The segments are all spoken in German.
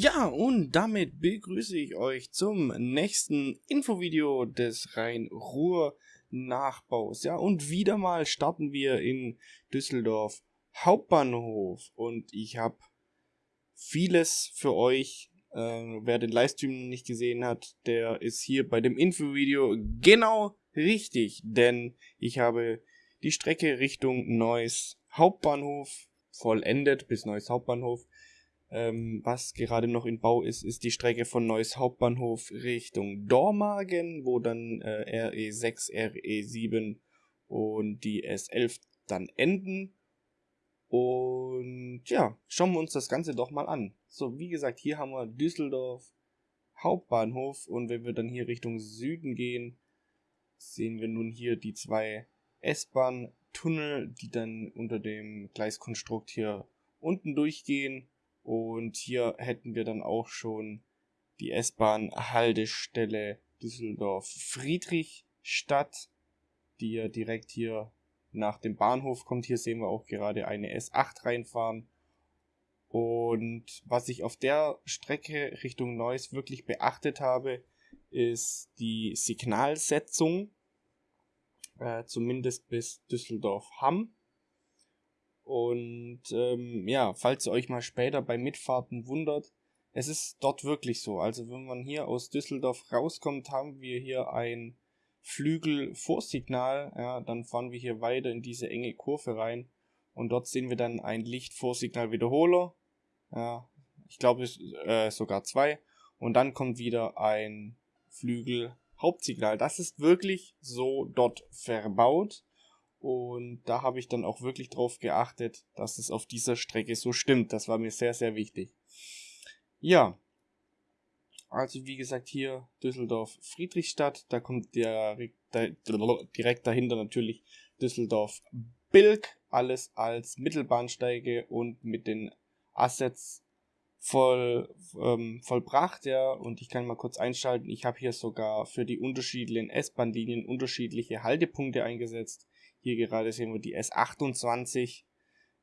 Ja, und damit begrüße ich euch zum nächsten Infovideo des Rhein-Ruhr-Nachbaus. Ja, und wieder mal starten wir in Düsseldorf Hauptbahnhof. Und ich habe vieles für euch. Äh, wer den Livestream nicht gesehen hat, der ist hier bei dem Infovideo genau richtig. Denn ich habe die Strecke Richtung Neuss Hauptbahnhof vollendet bis Neuss Hauptbahnhof ähm, was gerade noch in Bau ist, ist die Strecke von Neuss Hauptbahnhof Richtung Dormagen, wo dann äh, RE6, RE7 und die S11 dann enden. Und ja, schauen wir uns das Ganze doch mal an. So, wie gesagt, hier haben wir Düsseldorf Hauptbahnhof und wenn wir dann hier Richtung Süden gehen, sehen wir nun hier die zwei S-Bahn-Tunnel, die dann unter dem Gleiskonstrukt hier unten durchgehen. Und hier hätten wir dann auch schon die S-Bahn-Haltestelle Düsseldorf-Friedrichstadt, die ja direkt hier nach dem Bahnhof kommt. Hier sehen wir auch gerade eine S8 reinfahren. Und was ich auf der Strecke Richtung Neuss wirklich beachtet habe, ist die Signalsetzung, äh, zumindest bis Düsseldorf-Hamm. Und ähm, ja, falls ihr euch mal später bei Mitfahrten wundert, es ist dort wirklich so. Also wenn man hier aus Düsseldorf rauskommt, haben wir hier ein Flügelvorsignal. Ja, dann fahren wir hier weiter in diese enge Kurve rein. Und dort sehen wir dann ein Lichtvorsignal-Wiederholer. Ja, ich glaube äh, sogar zwei. Und dann kommt wieder ein Flügel-Hauptsignal. Das ist wirklich so dort verbaut. Und da habe ich dann auch wirklich drauf geachtet, dass es auf dieser Strecke so stimmt. Das war mir sehr, sehr wichtig. Ja. Also wie gesagt hier Düsseldorf Friedrichstadt. Da kommt der direkt dahinter natürlich Düsseldorf Bilk. Alles als Mittelbahnsteige und mit den Assets voll ähm, vollbracht, ja, und ich kann mal kurz einschalten. Ich habe hier sogar für die unterschiedlichen S-Bahn-Linien unterschiedliche Haltepunkte eingesetzt. Hier gerade sehen wir die S28,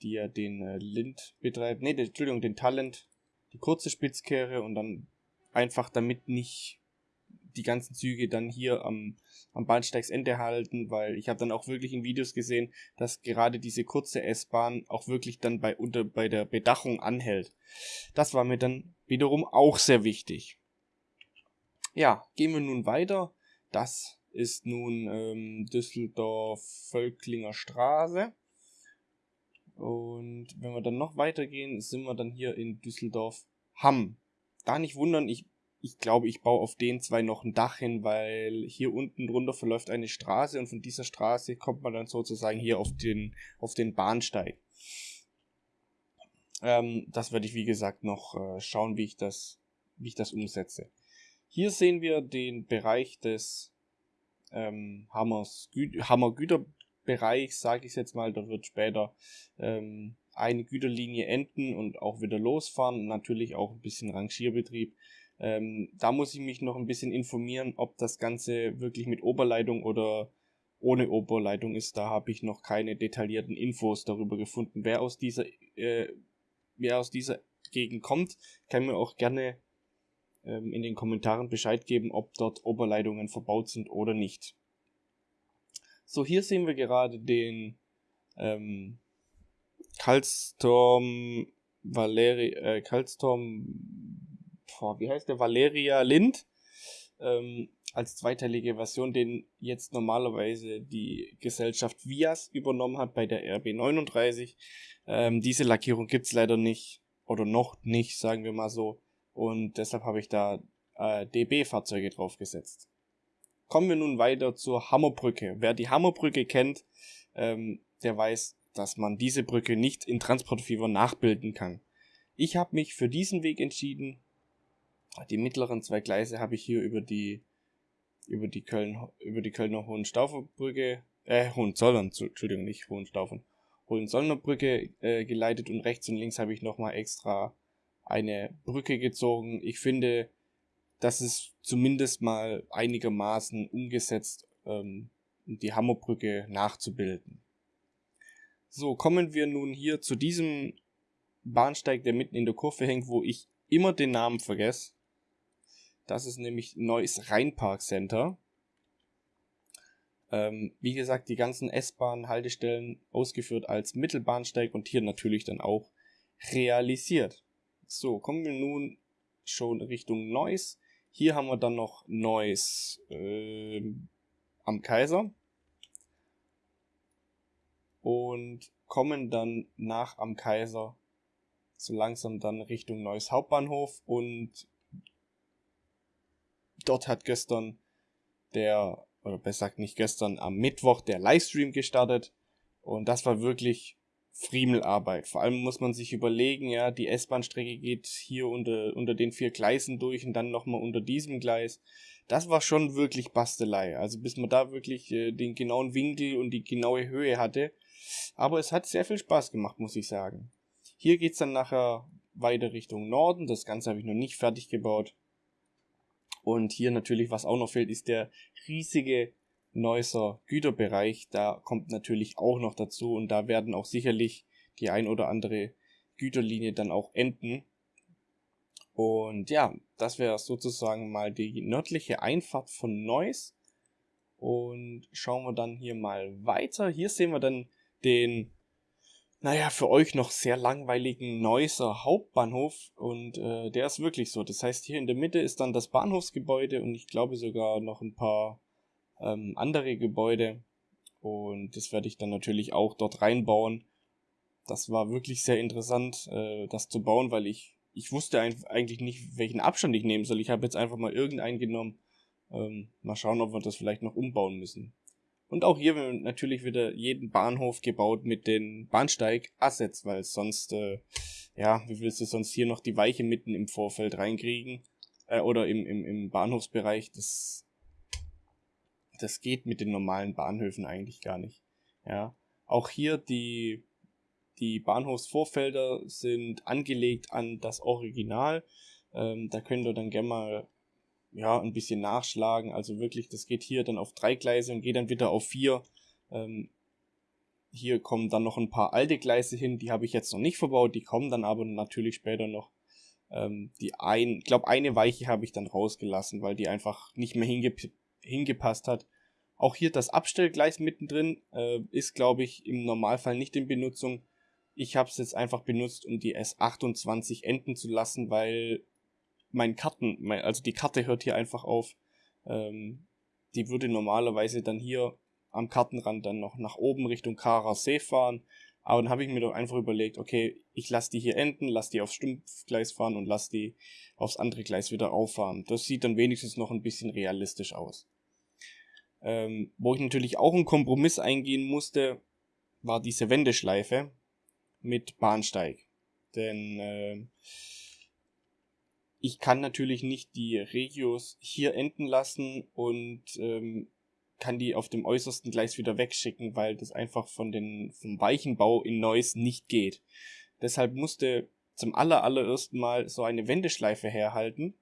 die ja den äh, Lind betreibt. Ne, Entschuldigung, den Talent. Die kurze Spitzkehre und dann einfach damit nicht die ganzen Züge dann hier am, am Bahnsteigsende halten, weil ich habe dann auch wirklich in Videos gesehen, dass gerade diese kurze S-Bahn auch wirklich dann bei, unter, bei der Bedachung anhält. Das war mir dann wiederum auch sehr wichtig. Ja, gehen wir nun weiter. Das ist nun ähm, Düsseldorf-Völklinger Straße. Und wenn wir dann noch weitergehen, sind wir dann hier in Düsseldorf-Hamm. Da nicht wundern, ich, ich glaube, ich baue auf den zwei noch ein Dach hin, weil hier unten drunter verläuft eine Straße und von dieser Straße kommt man dann sozusagen hier auf den, auf den Bahnsteig. Ähm, das werde ich wie gesagt noch äh, schauen, wie ich das, wie ich das umsetze. Hier sehen wir den Bereich des ähm, Hammers Gü Hammer Güterbereich, sage ich jetzt mal. Dort wird später ähm, eine Güterlinie enden und auch wieder losfahren. Natürlich auch ein bisschen Rangierbetrieb. Ähm, da muss ich mich noch ein bisschen informieren, ob das Ganze wirklich mit Oberleitung oder ohne Oberleitung ist. Da habe ich noch keine detaillierten Infos darüber gefunden. Wer aus dieser, äh, wer aus dieser Gegend kommt, kann mir auch gerne ähm, in den Kommentaren Bescheid geben, ob dort Oberleitungen verbaut sind oder nicht. So, hier sehen wir gerade den ähm, Kaltstorm Valeri, äh, Kaltstorm, boah, wie heißt der? Valeria Lind. Ähm, als zweiteilige Version, den jetzt normalerweise die Gesellschaft Vias übernommen hat bei der RB39. Ähm, diese Lackierung gibt's leider nicht oder noch nicht, sagen wir mal so und deshalb habe ich da äh, DB-Fahrzeuge draufgesetzt. Kommen wir nun weiter zur Hammerbrücke. Wer die Hammerbrücke kennt, ähm, der weiß, dass man diese Brücke nicht in Transportfieber nachbilden kann. Ich habe mich für diesen Weg entschieden. Die mittleren zwei Gleise habe ich hier über die über die Köln über die Kölner Hohenstauferbrücke äh Hohenzollern, Entschuldigung, nicht Hohenstaufen, Hohenzollner Brücke äh, geleitet und rechts und links habe ich nochmal extra eine Brücke gezogen. Ich finde, das ist zumindest mal einigermaßen umgesetzt, ähm, die Hammerbrücke nachzubilden. So, kommen wir nun hier zu diesem Bahnsteig, der mitten in der Kurve hängt, wo ich immer den Namen vergesse. Das ist nämlich Neues Rheinpark Center. Ähm, wie gesagt, die ganzen S-Bahn-Haltestellen ausgeführt als Mittelbahnsteig und hier natürlich dann auch realisiert. So, kommen wir nun schon Richtung Neuss. Hier haben wir dann noch Neuss äh, am Kaiser. Und kommen dann nach am Kaiser so langsam dann Richtung Neues Hauptbahnhof und dort hat gestern der oder besser gesagt nicht gestern, am Mittwoch der Livestream gestartet. Und das war wirklich Friemelarbeit. Vor allem muss man sich überlegen, ja, die S-Bahn-Strecke geht hier unter, unter den vier Gleisen durch und dann nochmal unter diesem Gleis. Das war schon wirklich Bastelei. Also bis man da wirklich äh, den genauen Winkel und die genaue Höhe hatte. Aber es hat sehr viel Spaß gemacht, muss ich sagen. Hier geht's dann nachher weiter Richtung Norden. Das Ganze habe ich noch nicht fertig gebaut. Und hier natürlich, was auch noch fehlt, ist der riesige Neusser Güterbereich. Da kommt natürlich auch noch dazu und da werden auch sicherlich die ein oder andere Güterlinie dann auch enden. Und ja, das wäre sozusagen mal die nördliche Einfahrt von Neuss. Und schauen wir dann hier mal weiter. Hier sehen wir dann den naja, für euch noch sehr langweiligen Neusser Hauptbahnhof und äh, der ist wirklich so. Das heißt, hier in der Mitte ist dann das Bahnhofsgebäude und ich glaube sogar noch ein paar ähm, andere Gebäude und das werde ich dann natürlich auch dort reinbauen. Das war wirklich sehr interessant, äh, das zu bauen, weil ich ich wusste eigentlich nicht, welchen Abstand ich nehmen soll. Ich habe jetzt einfach mal irgendeinen genommen. Ähm, mal schauen, ob wir das vielleicht noch umbauen müssen. Und auch hier natürlich wieder jeden Bahnhof gebaut mit den Bahnsteig-Assets, weil sonst, äh, ja, wie willst du sonst hier noch die Weiche mitten im Vorfeld reinkriegen? Äh, oder im, im, im Bahnhofsbereich, das, das geht mit den normalen Bahnhöfen eigentlich gar nicht. Ja. Auch hier die, die Bahnhofsvorfelder sind angelegt an das Original. Ähm, da könnt ihr dann gerne mal ja, ein bisschen nachschlagen. Also wirklich, das geht hier dann auf drei Gleise und geht dann wieder auf vier. Ähm, hier kommen dann noch ein paar alte Gleise hin, die habe ich jetzt noch nicht verbaut, die kommen dann aber natürlich später noch. Ähm, die ein, ich glaube, eine Weiche habe ich dann rausgelassen, weil die einfach nicht mehr hinge hingepasst hat. Auch hier das Abstellgleis mittendrin äh, ist, glaube ich, im Normalfall nicht in Benutzung. Ich habe es jetzt einfach benutzt, um die S28 enden zu lassen, weil mein Karten, mein, also die Karte hört hier einfach auf. Ähm, die würde normalerweise dann hier am Kartenrand dann noch nach oben Richtung Kara See fahren. Aber dann habe ich mir doch einfach überlegt, okay, ich lasse die hier enden, lasse die aufs Stumpfgleis fahren und lasse die aufs andere Gleis wieder auffahren. Das sieht dann wenigstens noch ein bisschen realistisch aus. Ähm, wo ich natürlich auch einen Kompromiss eingehen musste, war diese Wendeschleife mit Bahnsteig. Denn äh, ich kann natürlich nicht die Regios hier enden lassen und ähm, kann die auf dem äußersten Gleis wieder wegschicken, weil das einfach von den, vom Weichenbau in Neuss nicht geht. Deshalb musste zum aller, allerersten Mal so eine Wendeschleife herhalten.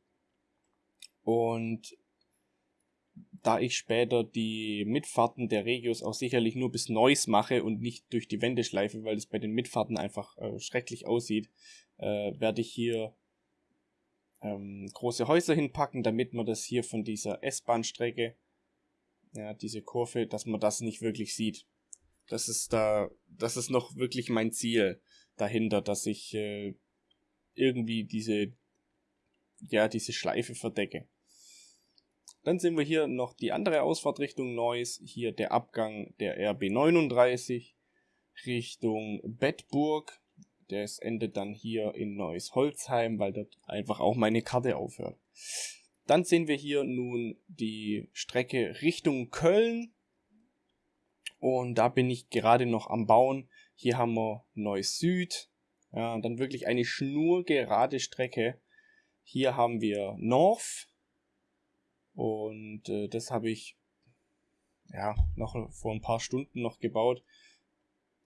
Und da ich später die Mitfahrten der Regios auch sicherlich nur bis Neuss mache und nicht durch die Wendeschleife, weil es bei den Mitfahrten einfach äh, schrecklich aussieht, äh, werde ich hier ähm, große Häuser hinpacken, damit man das hier von dieser S-Bahn-Strecke, ja, diese Kurve, dass man das nicht wirklich sieht. Das ist da, das ist noch wirklich mein Ziel dahinter, dass ich äh, irgendwie diese, ja, diese Schleife verdecke. Dann sehen wir hier noch die andere Ausfahrt Richtung Neuss, hier der Abgang der RB39 Richtung Bettburg. Das endet dann hier in Neues Holzheim, weil dort einfach auch meine Karte aufhört. Dann sehen wir hier nun die Strecke Richtung Köln. Und da bin ich gerade noch am Bauen. Hier haben wir Neues Süd. Ja, dann wirklich eine schnurgerade Strecke. Hier haben wir North. Und äh, das habe ich ja noch vor ein paar Stunden noch gebaut.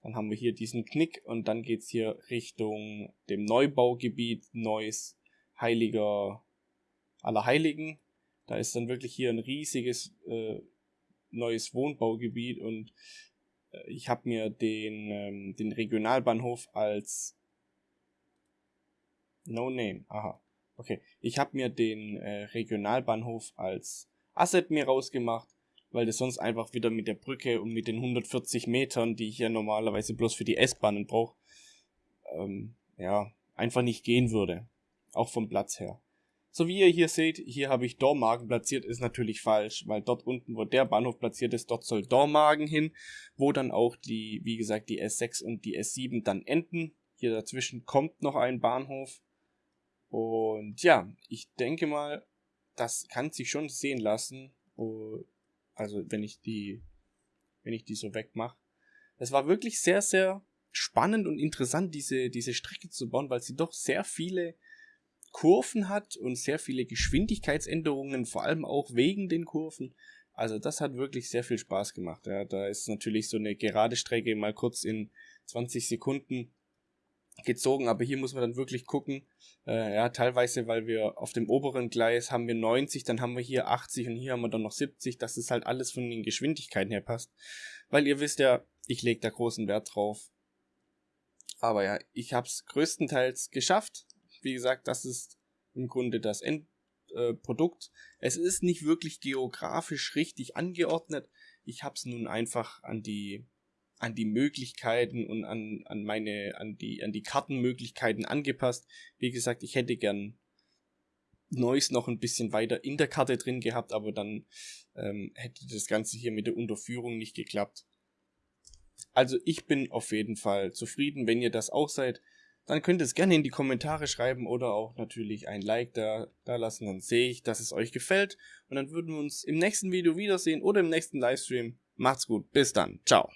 Dann haben wir hier diesen Knick und dann geht's hier Richtung dem Neubaugebiet Neues Heiliger Allerheiligen. Da ist dann wirklich hier ein riesiges äh, neues Wohnbaugebiet und äh, ich habe mir den, ähm, den Regionalbahnhof als No Name, aha, Okay, ich habe mir den äh, Regionalbahnhof als Asset mir rausgemacht, weil das sonst einfach wieder mit der Brücke und mit den 140 Metern, die ich ja normalerweise bloß für die S-Bahnen brauche, ähm, ja, einfach nicht gehen würde. Auch vom Platz her. So wie ihr hier seht, hier habe ich Dormagen platziert, ist natürlich falsch, weil dort unten, wo der Bahnhof platziert ist, dort soll Dormagen hin, wo dann auch die, wie gesagt, die S6 und die S7 dann enden. Hier dazwischen kommt noch ein Bahnhof. Und ja, ich denke mal, das kann sich schon sehen lassen. Also wenn ich die, wenn ich die so wegmache. Es war wirklich sehr, sehr spannend und interessant, diese, diese Strecke zu bauen, weil sie doch sehr viele Kurven hat und sehr viele Geschwindigkeitsänderungen, vor allem auch wegen den Kurven. Also das hat wirklich sehr viel Spaß gemacht. Ja, da ist natürlich so eine gerade Strecke mal kurz in 20 Sekunden gezogen, aber hier muss man dann wirklich gucken. Äh, ja, teilweise, weil wir auf dem oberen Gleis haben wir 90, dann haben wir hier 80 und hier haben wir dann noch 70, dass es halt alles von den Geschwindigkeiten her passt. Weil ihr wisst ja, ich lege da großen Wert drauf. Aber ja, ich habe es größtenteils geschafft. Wie gesagt, das ist im Grunde das Endprodukt. Äh, es ist nicht wirklich geografisch richtig angeordnet. Ich habe es nun einfach an die an die Möglichkeiten und an, an meine an die an die Kartenmöglichkeiten angepasst. Wie gesagt, ich hätte gern Neues noch ein bisschen weiter in der Karte drin gehabt, aber dann ähm, hätte das Ganze hier mit der Unterführung nicht geklappt. Also ich bin auf jeden Fall zufrieden, wenn ihr das auch seid dann könnt ihr es gerne in die Kommentare schreiben oder auch natürlich ein Like da, da lassen, dann sehe ich, dass es euch gefällt und dann würden wir uns im nächsten Video wiedersehen oder im nächsten Livestream. Macht's gut, bis dann, ciao.